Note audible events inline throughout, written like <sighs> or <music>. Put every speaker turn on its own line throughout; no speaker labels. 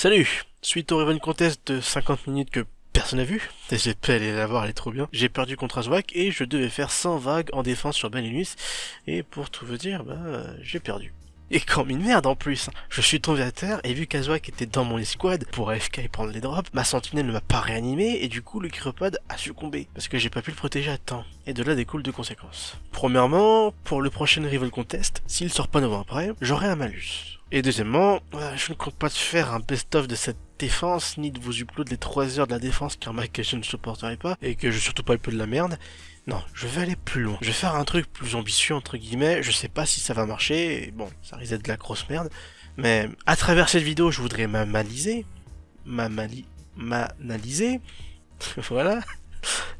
Salut Suite au Riven Contest de 50 minutes que personne n'a vu, j'espère aller la voir, elle est trop bien, j'ai perdu contre Azwak et je devais faire 100 vagues en défense sur Benelux, et pour tout vous dire, bah, j'ai perdu. Et comme une merde en plus, je suis tombé à terre et vu qu'Azwak était dans mon escouade pour AFK et prendre les drops, ma sentinelle ne m'a pas réanimé et du coup le chiropode a succombé parce que j'ai pas pu le protéger à temps. Et de là découle deux conséquences. Premièrement, pour le prochain Rival Contest, s'il sort pas 9 ans après, j'aurai un malus. Et deuxièmement, euh, je ne compte pas faire un best-of de cette défense, ni de vous upload les 3 heures de la défense car ma je ne supporterai pas, et que je surtout pas un peu de la merde. Non, je vais aller plus loin. Je vais faire un truc plus ambitieux, entre guillemets, je sais pas si ça va marcher, et bon, ça risque d'être de la grosse merde, mais à travers cette vidéo, je voudrais m'analyser, m'analyser, <laughs> voilà,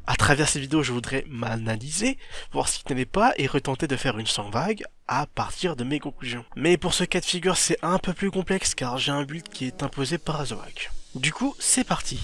à travers cette vidéo, je voudrais m'analyser, voir ce qui n'avait pas et retenter de faire une sans vague à partir de mes conclusions. Mais pour ce cas de figure, c'est un peu plus complexe car j'ai un build qui est imposé par Azowak. Du coup, c'est parti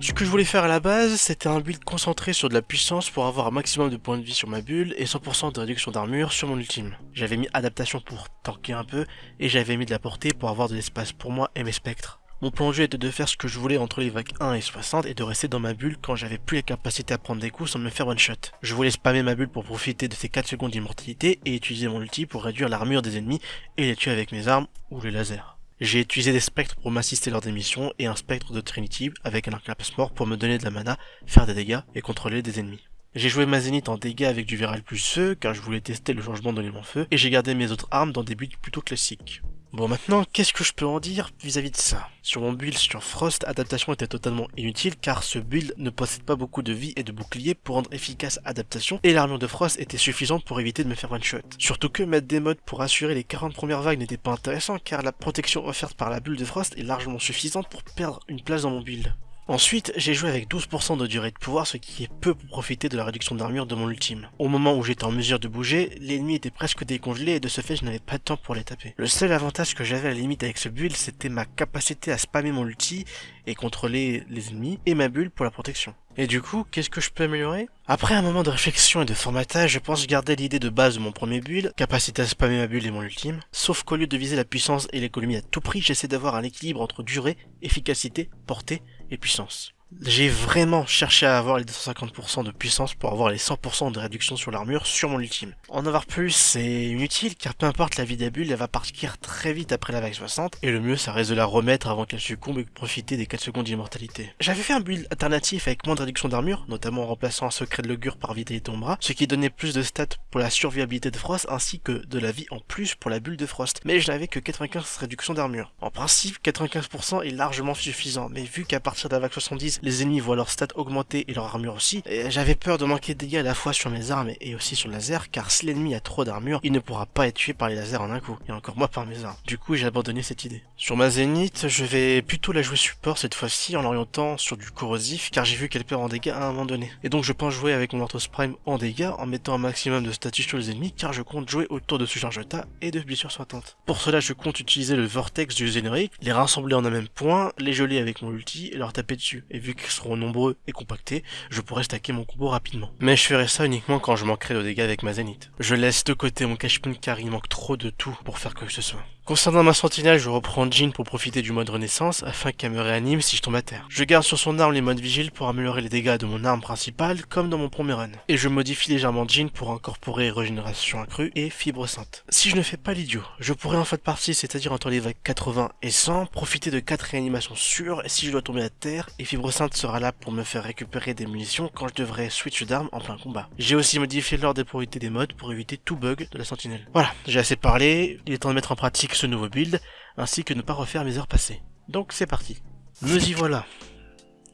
Ce que je voulais faire à la base, c'était un build concentré sur de la puissance pour avoir un maximum de points de vie sur ma bulle et 100% de réduction d'armure sur mon ultime. J'avais mis adaptation pour tanker un peu et j'avais mis de la portée pour avoir de l'espace pour moi et mes spectres. Mon plan de jeu était de faire ce que je voulais entre les vagues 1 et 60 et de rester dans ma bulle quand j'avais plus la capacité à prendre des coups sans me faire one shot. Je voulais spammer ma bulle pour profiter de ces 4 secondes d'immortalité et utiliser mon ulti pour réduire l'armure des ennemis et les tuer avec mes armes ou les lasers. J'ai utilisé des spectres pour m'assister lors des missions et un spectre de Trinity avec un arc mort pour me donner de la mana, faire des dégâts et contrôler des ennemis. J'ai joué ma zénith en dégâts avec du Viral plus feu car je voulais tester le changement d'élément feu et j'ai gardé mes autres armes dans des buts plutôt classiques. Bon maintenant, qu'est-ce que je peux en dire vis-à-vis de ça? Sur mon build sur Frost, adaptation était totalement inutile car ce build ne possède pas beaucoup de vie et de boucliers pour rendre efficace adaptation et l'armure de Frost était suffisante pour éviter de me faire one shot. Surtout que mettre des modes pour assurer les 40 premières vagues n'était pas intéressant car la protection offerte par la bulle de Frost est largement suffisante pour perdre une place dans mon build. Ensuite, j'ai joué avec 12% de durée de pouvoir, ce qui est peu pour profiter de la réduction d'armure de mon ultime. Au moment où j'étais en mesure de bouger, l'ennemi était presque décongelé et de ce fait je n'avais pas de temps pour les taper. Le seul avantage que j'avais à la limite avec ce build, c'était ma capacité à spammer mon ulti et contrôler les ennemis, et ma bulle pour la protection. Et du coup, qu'est-ce que je peux améliorer? Après un moment de réflexion et de formatage, je pense garder l'idée de base de mon premier build, capacité à spammer ma bulle et mon ultime, sauf qu'au lieu de viser la puissance et l'économie à tout prix, j'essaie d'avoir un équilibre entre durée, efficacité, portée et puissance. J'ai vraiment cherché à avoir les 250% de puissance pour avoir les 100% de réduction sur l'armure sur mon ultime. En avoir plus, c'est inutile car peu importe la vie bulles, elle va partir très vite après la vague 60 et le mieux ça reste de la remettre avant qu'elle succombe et profiter des 4 secondes d'immortalité. J'avais fait un build alternatif avec moins de réduction d'armure, notamment en remplaçant un secret de l'augure par vitalité d'ombra, ce qui donnait plus de stats pour la survivabilité de Frost ainsi que de la vie en plus pour la bulle de Frost, mais je n'avais que 95 réduction d'armure. En principe, 95% est largement suffisant, mais vu qu'à partir de la vague 70, les ennemis voient leurs stats augmenter et leur armure aussi, j'avais peur de manquer de dégâts à la fois sur mes armes et aussi sur le laser, car si l'ennemi a trop d'armure, il ne pourra pas être tué par les lasers en un coup, et encore moi par mes armes. Du coup, j'ai abandonné cette idée. Sur ma zénith, je vais plutôt la jouer support cette fois-ci en l'orientant sur du corrosif, car j'ai vu qu'elle perd en dégâts à un moment donné. Et donc je pense jouer avec mon Arthos Prime en dégâts, en mettant un maximum de status sur les ennemis, car je compte jouer autour de ce jeta et de blessures sointantes. Pour cela, je compte utiliser le vortex du générique, les rassembler en un même point, les geler avec mon ulti et leur taper dessus. Vu qu'ils seront nombreux et compactés, je pourrais stacker mon combo rapidement. Mais je ferai ça uniquement quand je manquerai de dégâts avec ma zénith. Je laisse de côté mon cash car il manque trop de tout pour faire quoi que ce soit. Concernant ma sentinelle, je reprends Jean pour profiter du mode renaissance afin qu'elle me réanime si je tombe à terre. Je garde sur son arme les modes vigile pour améliorer les dégâts de mon arme principale comme dans mon premier run. Et je modifie légèrement Jean pour incorporer régénération accrue et fibre sainte. Si je ne fais pas l'idiot, je pourrais en fait partie, c'est-à-dire entre les vagues 80 et 100, profiter de 4 réanimations sûres si je dois tomber à terre, et fibre sainte sera là pour me faire récupérer des munitions quand je devrais switch d'arme en plein combat. J'ai aussi modifié l'ordre des priorités des modes pour éviter tout bug de la sentinelle. Voilà, j'ai assez parlé, il est temps de mettre en pratique ce nouveau build, ainsi que ne pas refaire mes heures passées. Donc c'est parti. Nous y voilà.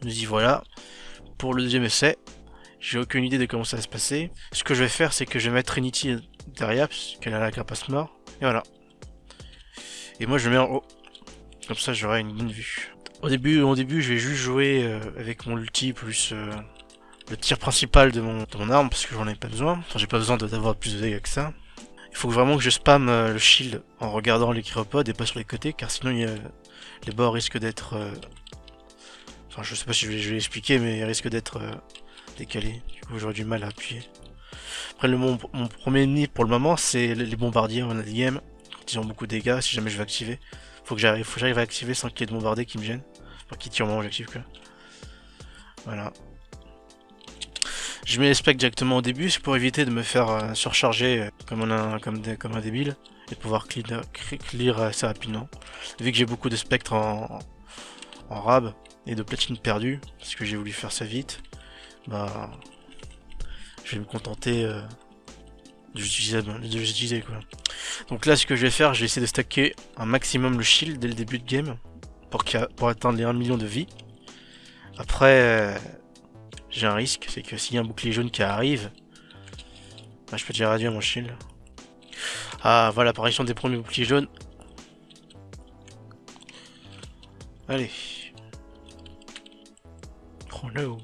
Nous y voilà. Pour le deuxième essai, j'ai aucune idée de comment ça va se passer. Ce que je vais faire, c'est que je vais mettre Trinity derrière, puisqu'elle a la carapace mort. Et voilà. Et moi, je le mets en haut. Comme ça, j'aurai une bonne vue. Au début, au début, je vais juste jouer euh, avec mon ulti plus euh, le tir principal de mon, de mon arme, parce que j'en ai pas besoin. Enfin, j'ai pas besoin d'avoir plus de dégâts que ça. Il faut vraiment que je spam euh, le shield en regardant les chiropodes et pas sur les côtés, car sinon les bords risquent d'être... Euh, enfin, je sais pas si je vais, l'expliquer, mais ils risquent d'être euh, décalés. Du coup, j'aurai du mal à appuyer. Après, le, mon, premier ennemi pour le moment, c'est les bombardiers en game. Quand tirent beaucoup de dégâts si jamais je vais activer. Faut que j'arrive, à activer sans qu'il y ait de bombardés qui me gênent. Enfin, qui tirent au moment où j'active quoi. Voilà. Je mets les specs directement au début, c'est pour éviter de me faire euh, surcharger euh, comme, un, comme, comme un débile et de pouvoir clear, clear assez rapidement. Vu que j'ai beaucoup de spectres en, rab et de platine perdue, parce que j'ai voulu faire ça vite, bah je vais me contenter euh, de l'utiliser quoi. Donc là ce que je vais faire, je vais essayer de stacker un maximum le shield dès le début de game pour, pour atteindre les 1 million de vie. Après j'ai un risque, c'est que s'il y a un bouclier jaune qui arrive, bah, je peux déjà réduire mon shield. Ah, voilà l'apparition des premiers boucliers jaunes. Allez. Oh no.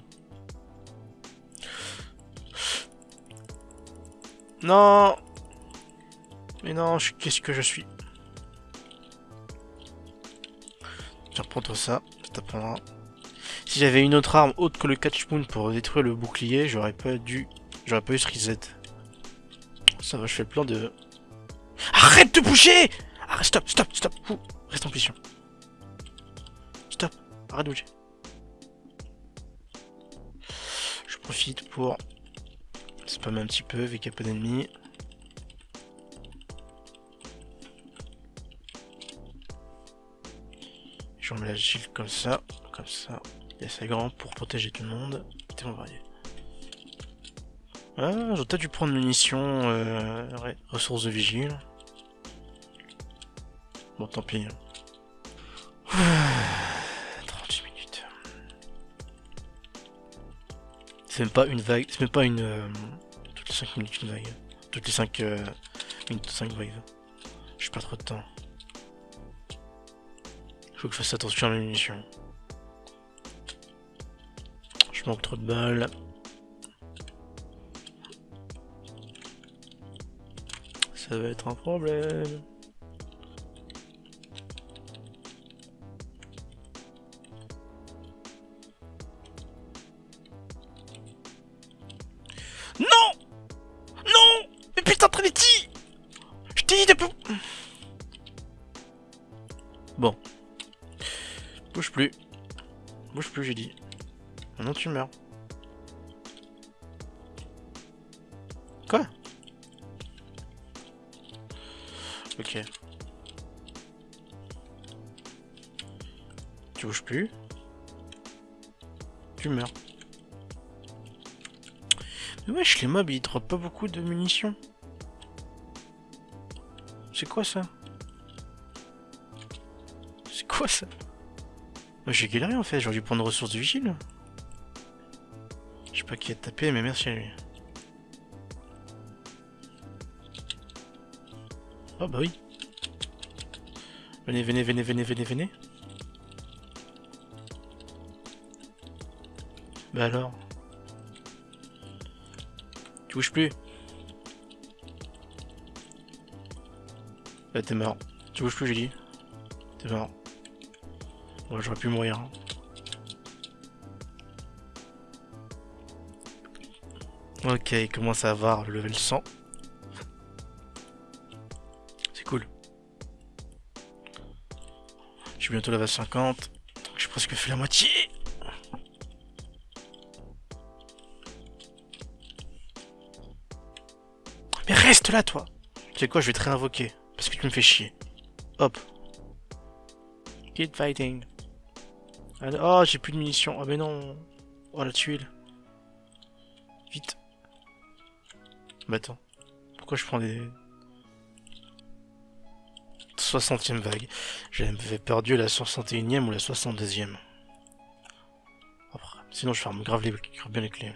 Non Mais non, qu'est-ce que je suis? Vais reprendre ça, ça t'apprendra. Si j'avais une autre arme autre que le catch moon pour détruire le bouclier, j'aurais pas dû... J'aurais pas eu ce reset. Ça va, je fais le plan de... Arrête de bouger Arrête, stop, stop, stop Reste en position. Stop, arrête de bouger. Je profite pour spammer un petit peu vu qu'il y a peu d'ennemis. Je remets la comme ça, comme ça. Il est assez grand pour protéger tout le monde. C'était varié. Ah, j'aurais peut-être dû prendre munitions, euh, ressources de vigile. Bon, tant pis. <sighs> 38 minutes. C'est même pas une vague, c'est même pas une... Euh, toutes les 5 minutes une vague. Toutes les 5 euh, minutes 5 vagues. J'ai pas trop de temps. Faut que je fasse attention à mes munitions manque trop de balles. Ça va être un problème. Non Non Mais putain, Trinity Je t'ai dit de... Bon. Bouge plus. Bouge plus, j'ai dit. Non, tu meurs. Quoi? Ok. Tu bouges plus? Tu meurs. Mais wesh, les mobs, ils droppent pas beaucoup de munitions. C'est quoi ça? C'est quoi ça? J'ai galéré en fait, j'aurais dû prendre ressources de pas qui a tapé, mais merci à lui. Oh bah oui. Venez, venez, venez, venez, venez, venez. Bah alors? Tu bouges plus. Là t'es mort. Tu bouges plus j'ai dit. T'es mort. Bon j'aurais pu mourir. Hein. Ok, il commence à avoir le level 100. C'est cool. Je suis bientôt level 50. J'ai presque fait la moitié. Mais reste là, toi Tu sais quoi, je vais te réinvoquer. Parce que tu me fais chier. Hop. Keep fighting. Oh, j'ai plus de munitions. Ah, mais non. Oh, la tuile. Bah attends. Pourquoi je prends des... 60ème vague? J'avais perdu la 61ème ou la 62ème. sinon je ferme grave les, bien les clés.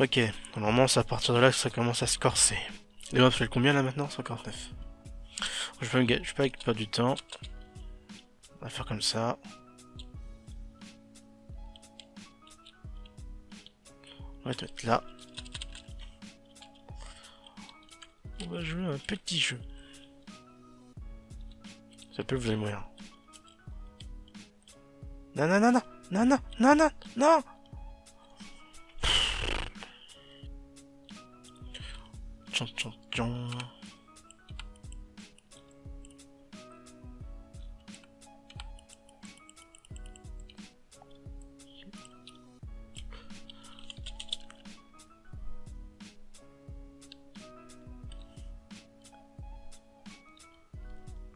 Ok, normalement c'est à partir de là que ça commence à se corser. Et on fait combien là maintenant? 59. Je vais, je vais pas du temps. On va faire comme ça. On va te mettre là. On va jouer un petit jeu. Ça peut vous avez moyen. Non, non, non, non, non, non, non, non, non Tchon, tchon, tchon.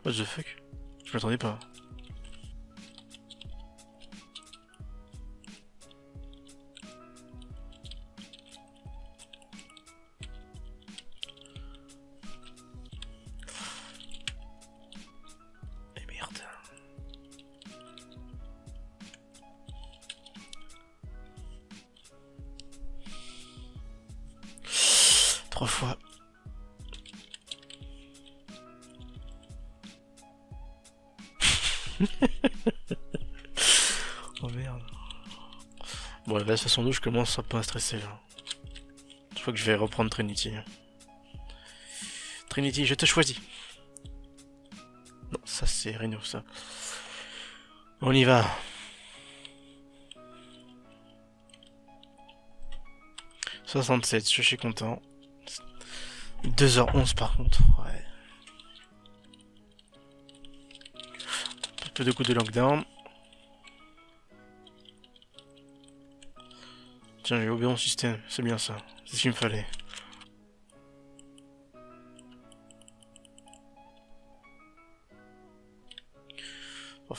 What the fuck? Je m'attendais pas. Bon, là, de toute façon, nous, je commence à stresser. Là. Je crois que je vais reprendre Trinity. Trinity, je te choisis. Non, ça c'est Reno, ça. On y va. « 67, je suis content. 2h11 par contre, ouais. Un peu de coups de lockdown. Tiens, j'ai oublié mon système, c'est bien ça. C'est ce qu'il me fallait. Bon,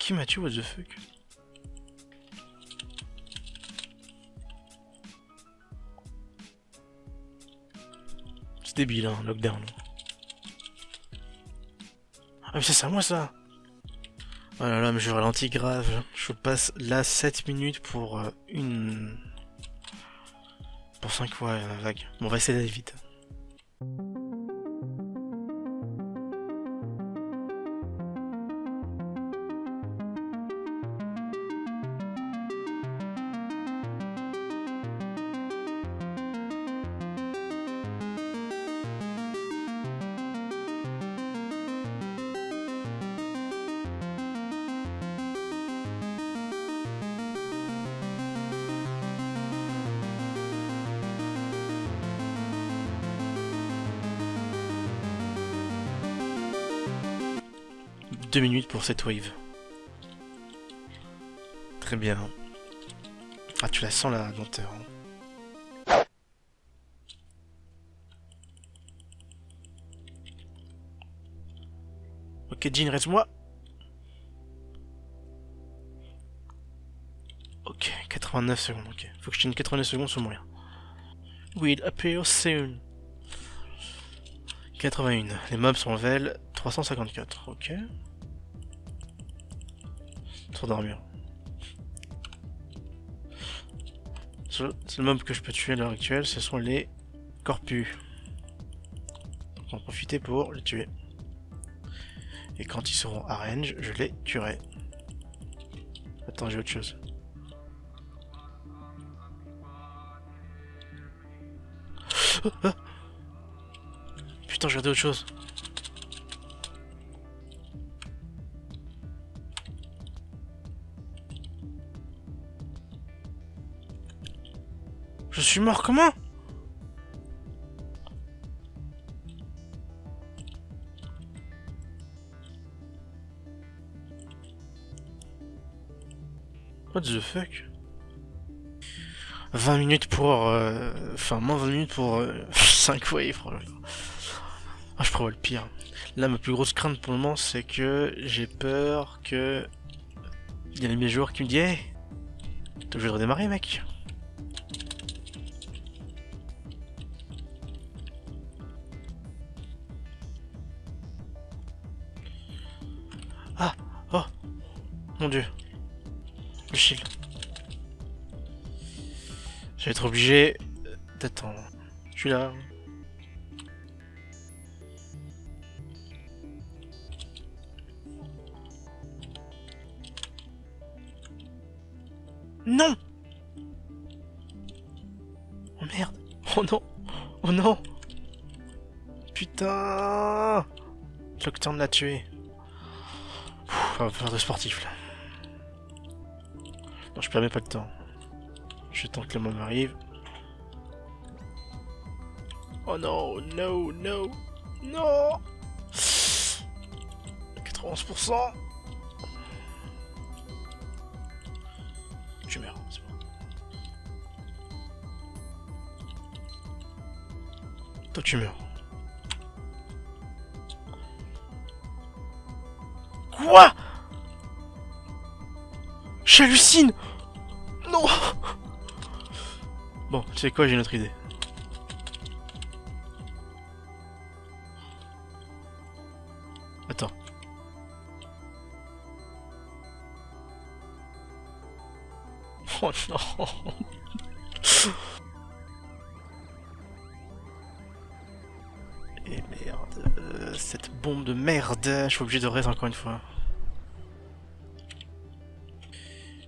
qui m'a tué, what the fuck? C'est débile, hein, lockdown. Ah mais c'est à moi ça Oh là là, mais je ralentis grave. Je passe là 7 minutes pour euh, une... Pour 5 fois la vague. Bon, on va essayer d'aller vite. Deux minutes pour cette wave. Très bien. Ah, tu la sens la lenteur. hein. Ok, Jean, reste-moi. Ok, 89 secondes, ok. Faut que je tienne 89 secondes sur moyen. Will appear soon. 81. Les mobs sont vel 354, ok. D'armure. Seul seul mob que je peux tuer à l'heure actuelle, ce sont les corpus. Donc on va en profiter pour les tuer. Et quand ils seront à range, je les tuerai. Attends, j'ai autre chose. <gasps> Putain, j'ai regardé autre chose. Suis mort comment What the fuck 20 minutes pour... euh, Enfin, moins 20 minutes pour euh, 5 waves. Ah, je prévois le pire. Là, ma plus grosse crainte pour le moment, c'est que j'ai peur que... Il y a mes joueurs qui me disent Hey T'es obligé de redémarrer, mec Mon dieu Le. Je vais être obligé d'attendre. Je suis là. Non Oh merde Oh non Oh non Putain Lockdown l'a tué. On va faire de sportif là je permets pas de temps. Je tente que le monde arrive. Oh non, no, no, non 91% Tu meurs, c'est bon. Toi tu meurs. Quoi? J'hallucine sais quoi, j'ai une autre idée. Attends. <laughs> Oh non Et merde, euh, cette bombe de merde, je suis obligé de rester encore une fois.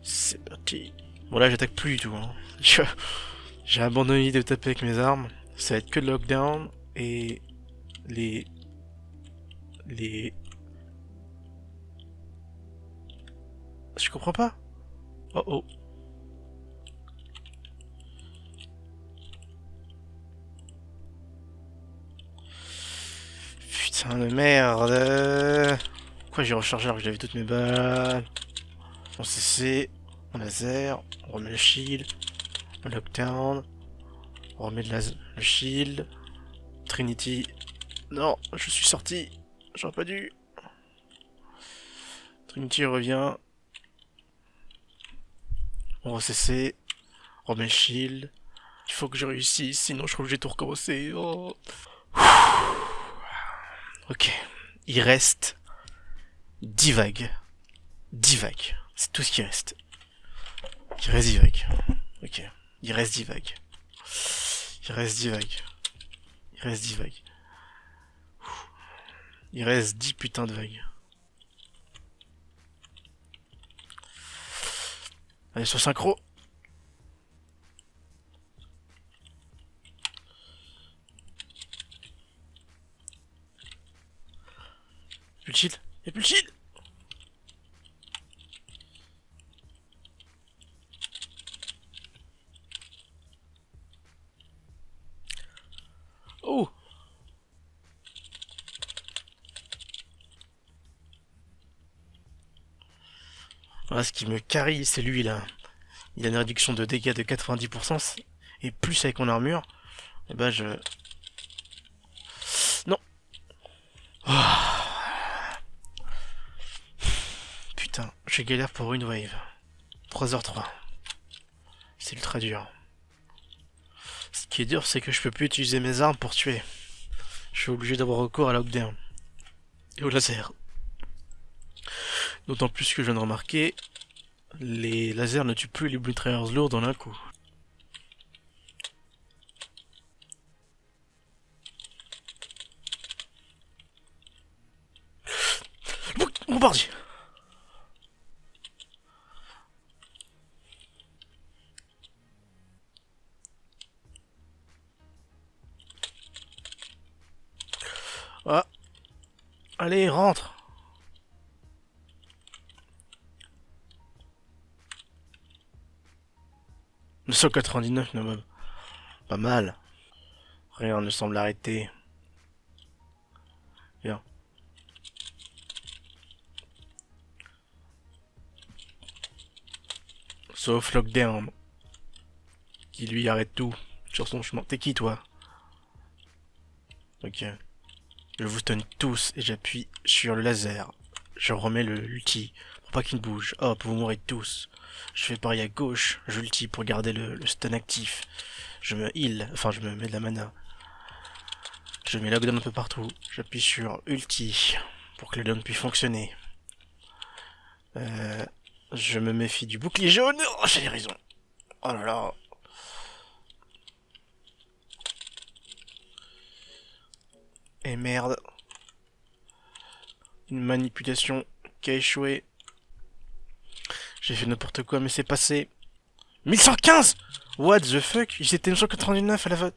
C'est parti. Bon là j'attaque plus du tout. Hein. <laughs> J'ai abandonné de taper avec mes armes. Ça va être que le lockdown et les... Les... Je comprends pas. Oh oh. Putain de merde. Pourquoi j'ai rechargé alors que j'avais toutes mes balles On CC, on laser, on remet le shield, lockdown, on remet le, le shield, Trinity. Non, je suis sorti. J'aurais pas dû. Trinity revient. On CC, on remet le shield. Il faut que je réussisse, sinon je crois que j'ai tout recommencer. Oh. Ok. Il reste 10 vagues. 10 vagues. C'est tout ce qui reste. Il reste 10 vagues. Ok. Il reste 10 vagues. Il reste 10 vagues. Il reste 10 vagues. Il reste 10 putains de vagues. Allez, sur synchro. plus de shield Y'a plus de Oh Voilà, ce qui me carie, c'est lui là. Il a une réduction de dégâts de 90%, et plus avec mon armure, et eh ben je... Non oh. Je galère pour une wave. 3h03. C'est ultra dur. Qui est dur, c'est que je peux plus utiliser mes armes pour tuer. Je suis obligé d'avoir recours à lockdown. Et au laser. D'autant plus que je viens de remarquer, les lasers ne tuent plus les mitrailleurs lourds dans un coup. Bombardier Ah. Allez, rentre. « 999, non, pas mal. Rien ne semble arrêter. Bien. Sauf Lockdown. Qui lui arrête tout sur son chemin. T'es qui toi? Ok. Je vous stun tous et j'appuie sur le laser. Je remets le ulti pour pas qu'il bouge. Hop, vous mourrez tous. Je fais pareil à gauche, j'ulti pour garder le, stun actif. Je me heal, enfin je me mets de la mana. Je mets lockdown un peu partout. J'appuie sur ulti pour que le lockdown puisse fonctionner. Euh, je me méfie du bouclier jaune. Oh, j'ai raison. Oh là là. Et merde. Une manipulation qui a échoué. J'ai fait n'importe quoi, mais c'est passé. 1115 What the fuck? Il s'était 999 à la vote.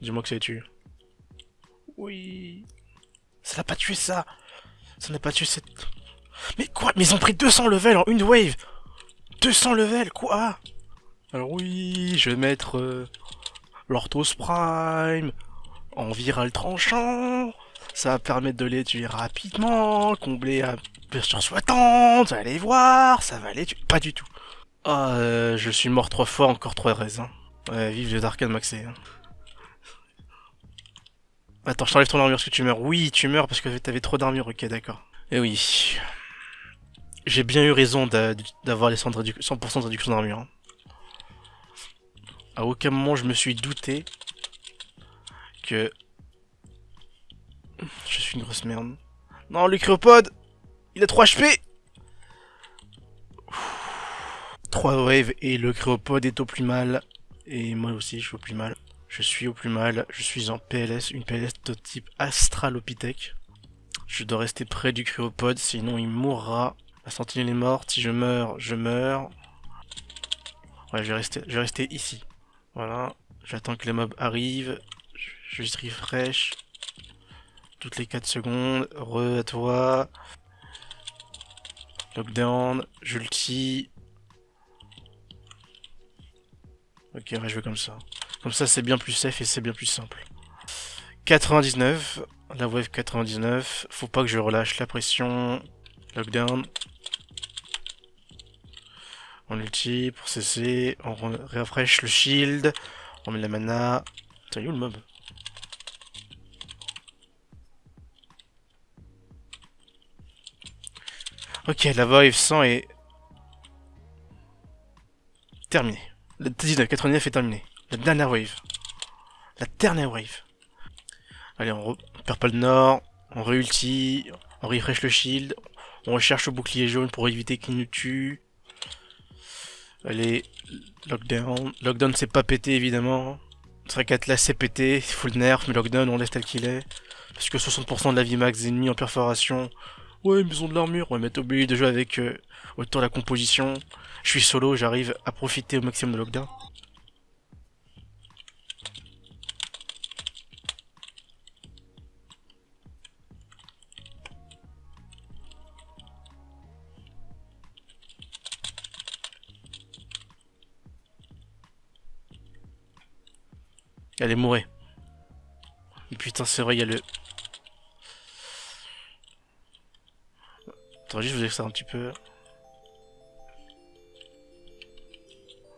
Dis-moi que ça a tué. Oui. Ça n'a pas tué ça. Ça n'a pas tué cette... Mais quoi? Mais ils ont pris 200 levels en une wave 200 levels, quoi? Alors oui, je vais mettre... Euh, L'Orthos Prime, en viral tranchant. Ça va permettre de les tuer rapidement, combler à sur souhaitante, vous allez voir, ça va les tuer. Pas du tout. Ah, euh, je suis mort trois fois, encore trois raisins. Ouais, vive les arcades maxé. Hein. Attends, je t'enlève ton armure parce que tu meurs. Oui, tu meurs parce que t'avais trop d'armure. Ok, d'accord. Eh oui. J'ai bien eu raison d'avoir les 100% de réduction d'armure. Hein. À aucun moment je me suis douté que... Je suis une grosse merde. Non, le cryopode Il a 3 HP 3 waves et le cryopode est au plus mal. Et moi aussi, je suis au plus mal. Je suis au plus mal. Je suis en PLS, une PLS de type Astralopithèque. Je dois rester près du cryopode, sinon il mourra. La sentinelle est morte. Si je meurs, je meurs. Ouais, je vais rester, je vais rester ici. Voilà. J'attends que les mobs arrivent. Juste refresh. Toutes les 4 secondes. Re à toi. Lockdown. J'ulti. Ok, ouais, je vais comme ça. Comme ça, c'est bien plus safe et c'est bien plus simple. 99. La wave 99. Faut pas que je relâche la pression. Lockdown. On ulti pour cesser. On refresh le shield. On met la mana. T'as où le mob Ok, la wave 100 est... terminée. Le 19, 99 est terminé. La dernière wave. La dernière wave. Allez, on, perd pas le nord. On réulti. On refresh le shield. On recherche le bouclier jaune pour éviter qu'il nous tue. Allez, lockdown. Lockdown c'est pas pété évidemment. là c'est pété, full nerf, mais lockdown on laisse tel qu'il est. Parce que 60% de la vie max des ennemis en perforation. Ouais, mais ils ont de l'armure. Ouais, mais t'es obligé de jouer avec euh, autant la composition. Je suis solo, j'arrive à profiter au maximum de lockdown. Allez, mourrez. Et putain, c'est vrai, il y a le... Attends, juste vous ça un petit peu.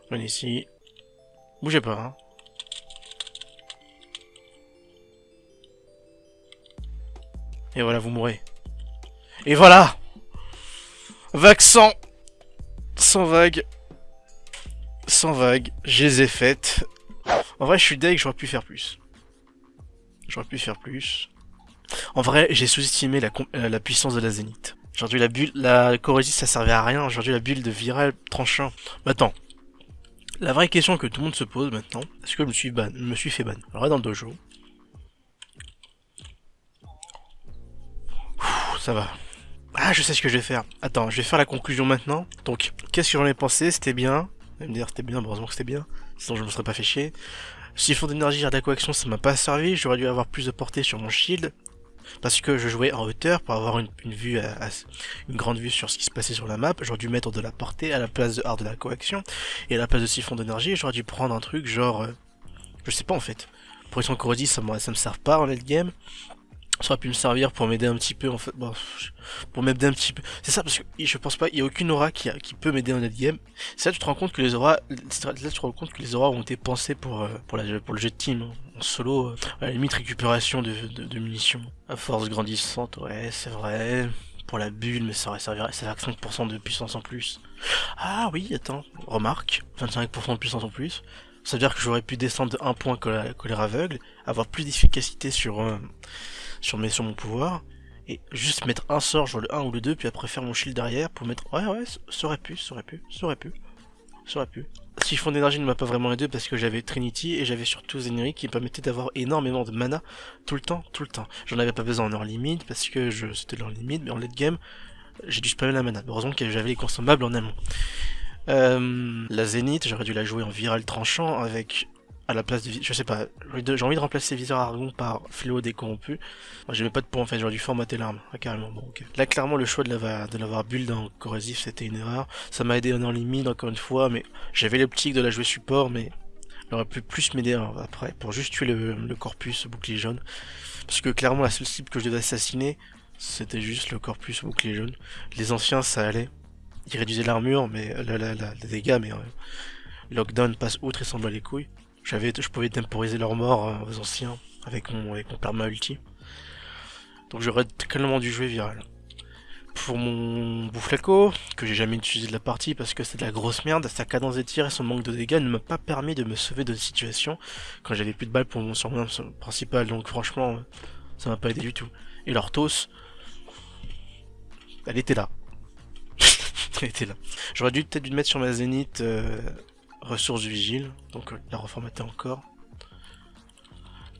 Venez ici. Bougez pas, hein. Et voilà, vous mourrez. Et voilà Vague sans Sans vague. Sans vague. Je les ai faites. En vrai, je suis deg, j'aurais pu faire plus. J'aurais pu faire plus. En vrai, j'ai sous-estimé la, euh, la, puissance de la zénith. Aujourd'hui, la bulle, la corrosive, ça servait à rien. Aujourd'hui, la bulle de viral tranchant. Maintenant, la vraie question que tout le monde se pose maintenant, est-ce que je me suis ban, me suis fait ban? Alors, dans le dojo. ça va. Ah, je sais ce que je vais faire. Attends, je vais faire la conclusion maintenant. Donc, qu'est-ce que j'en ai pensé? C'était bien. Vous allez me dire, c'était bien, heureusement que c'était bien. Sinon, je me serais pas fait chier. Siphon d'énergie à coaction, ça m'a pas servi. J'aurais dû avoir plus de portée sur mon shield. Parce que je jouais en hauteur pour avoir une, vue, une grande vue sur ce qui se passait sur la map. J'aurais dû mettre de la portée à la place de art de la coaction. Et à la place de siphon d'énergie, j'aurais dû prendre un truc genre... Euh, je sais pas en fait. Protection corrosive, ça, ça me sert pas en late game ça aurait pu me servir pour m'aider un petit peu en fait. Bon, pour m'aider un petit peu. C'est ça parce que je pense pas il y a aucune aura qui, peut m'aider en game. C'est là tu te rends compte que les auras là tu te rends compte que les auras ont été pensées pour euh, pour, le jeu de team hein. en solo euh, à la limite récupération de, munitions. À force grandissante ouais c'est vrai. Pour la bulle mais ça aurait servi ça 5% de puissance en plus. Ah oui attends remarque 25% de puissance en plus. Ça veut dire que j'aurais pu descendre de 1 point colère aveugle avoir plus d'efficacité sur euh, sur, mes, sur mon pouvoir, et juste mettre un sort, genre le 1 ou le 2, puis après faire mon shield derrière pour mettre... Ouais, ouais, ça aurait pu, ça aurait pu, ça aurait pu, ça aurait pu. Siphon d'énergie ne m'a pas vraiment aidé parce que j'avais Trinity et j'avais surtout Zeniri qui me permettait d'avoir énormément de mana tout le temps, tout le temps. J'en avais pas besoin en early limite parce que je c'était leur limite, mais en late game, j'ai dû spammer la mana. Heureusement que j'avais les consommables en amont. Euh, la Zénith, j'aurais dû la jouer en viral tranchant avec à la place de... Je sais pas, j'ai envie de remplacer Viseur Argon par Fléau décorrompu. Moi j'avais pas de points en fait, j'aurais dû formater l'arme. Ah, carrément, bon ok. Là clairement le choix de l'avoir de l'avoir build en corrosif c'était une erreur. Ça m'a aidé en limite encore une fois, mais j'avais l'optique de la jouer support, mais elle aurait pu plus m'aider après pour juste tuer le, le corpus bouclier jaune. Parce que clairement la seule cible que je devais assassiner, c'était juste le corpus bouclier jaune. Les anciens ça allait. Ils réduisaient l'armure, mais la, la, la, les dégâts, mais euh, Lockdown passe outre et s'en bat les couilles. J'avais, je pouvais temporiser leur mort euh, aux anciens. avec mon, avec mon perma ulti. Donc j'aurais clairement dû jouer viral. Pour mon Bouflaco, que j'ai jamais utilisé de la partie parce que c'est de la grosse merde, sa cadence des tirs et son manque de dégâts ne m'a pas permis de me sauver de situation quand j'avais plus de balles pour mon surnom principal, donc franchement, ça m'a pas aidé du tout. Et l'Orthos, elle était là. <laughs> elle était là. J'aurais dû peut-être dû mettre sur ma zénith euh, ressources vigile, donc euh, la reformater encore.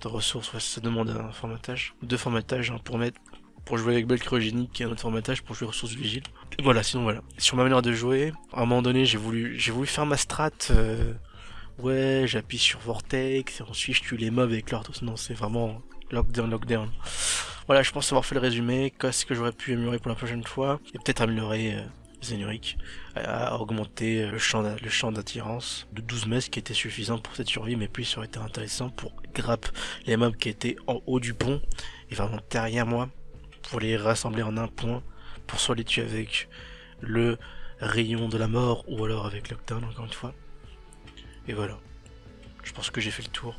De ressources, ça demande un formatage. Deux formatages hein, pour mettre pour jouer avec Belle Cryogénique et un autre formatage pour jouer ressources vigile. voilà, sinon voilà. Sur ma manière de jouer, à un moment donné j'ai voulu j'ai voulu faire ma strat euh, ouais j'appuie sur Vortex et ensuite je tue les mobs avec leur non c'est vraiment lockdown lockdown. Voilà je pense avoir fait le résumé, qu'est-ce que j'aurais pu améliorer pour la prochaine fois, et peut-être améliorer euh, Zénuric à augmenter le champ le champ d'attirance de 12 mètres qui était suffisant pour cette survie mais plus ça aurait été intéressant pour grappe les mobs qui étaient en haut du pont et vraiment derrière moi pour les rassembler en un point, pour soit les tuer avec le rayon de la mort ou alors avec Lockdown encore une fois. Et voilà. Je pense que j'ai fait le tour.